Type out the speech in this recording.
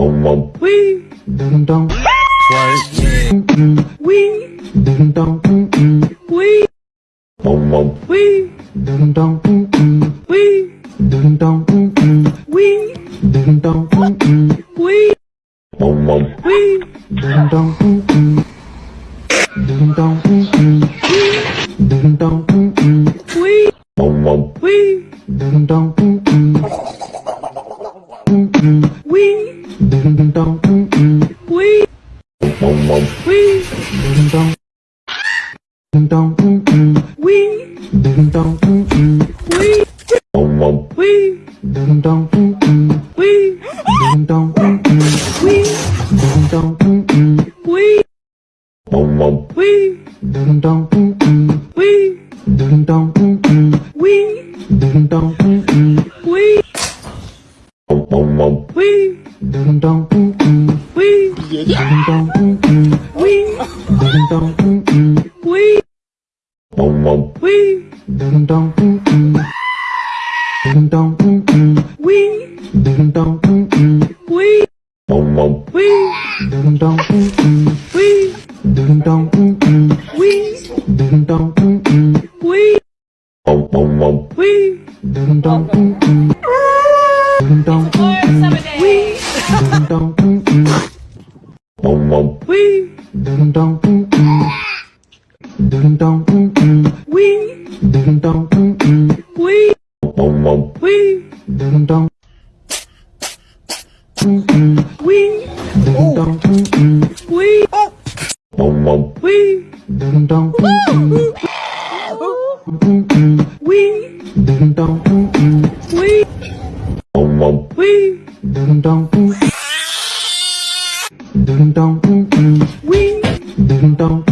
Bông bông. Wee. Dun dun. Twice. Wee. Dun dun. Wee. Bông bông. Wee. Dun dun. Wee. Dun dun. Wee. Dun dun. Wee. Bông bông. Wee. Dun dun. Dun dun. Wee. Dun dun. Wee. Bông Wee. Ui. Ui. Ding dong. Ding dong. Wee. Wee. Wee. Wee. Wee. Wee. Wee. Wee. Wee. Dong. Wee. Wee. Ding dong. Wee. Ding dong. Wee. Ding dong. Ding dong. Wee. Wee. Ding dong. Wee. Dong. Wee. Ding dong. Wee. Dong. Wee. Ding dong. Ding dong. Wee. Wee. Wee. Ding dong. Wee. Wee. Wee. Ding dong. Wee. Ding dong. Wee. Wee. Ding dong. Ding dong. Ding dong.